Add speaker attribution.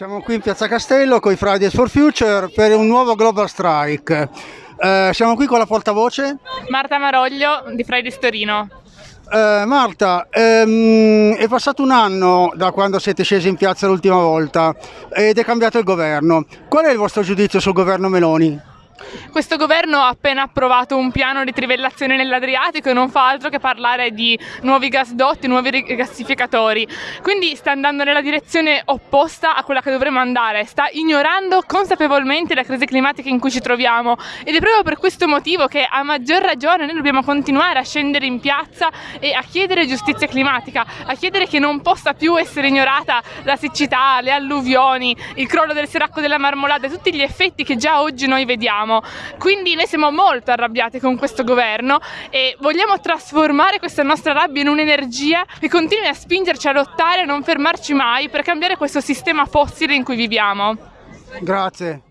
Speaker 1: Siamo qui in Piazza Castello con i Fridays for Future per un nuovo Global Strike. Eh, siamo qui con la portavoce.
Speaker 2: Marta Maroglio di Fridays Torino.
Speaker 1: Eh, Marta, ehm, è passato un anno da quando siete scesi in piazza l'ultima volta ed è cambiato il governo. Qual è il vostro giudizio sul governo Meloni?
Speaker 2: Questo governo ha appena approvato un piano di trivellazione nell'Adriatico e non fa altro che parlare di nuovi gasdotti, nuovi rigassificatori. Quindi sta andando nella direzione opposta a quella che dovremmo andare, sta ignorando consapevolmente la crisi climatica in cui ci troviamo. Ed è proprio per questo motivo che a maggior ragione noi dobbiamo continuare a scendere in piazza e a chiedere giustizia climatica, a chiedere che non possa più essere ignorata la siccità, le alluvioni, il crollo del seracco della marmolada, tutti gli effetti che già oggi noi vediamo siamo. Quindi noi siamo molto arrabbiati con questo governo e vogliamo trasformare questa nostra rabbia in un'energia che continui a spingerci a lottare e a non fermarci mai per cambiare questo sistema fossile in cui viviamo.
Speaker 1: Grazie.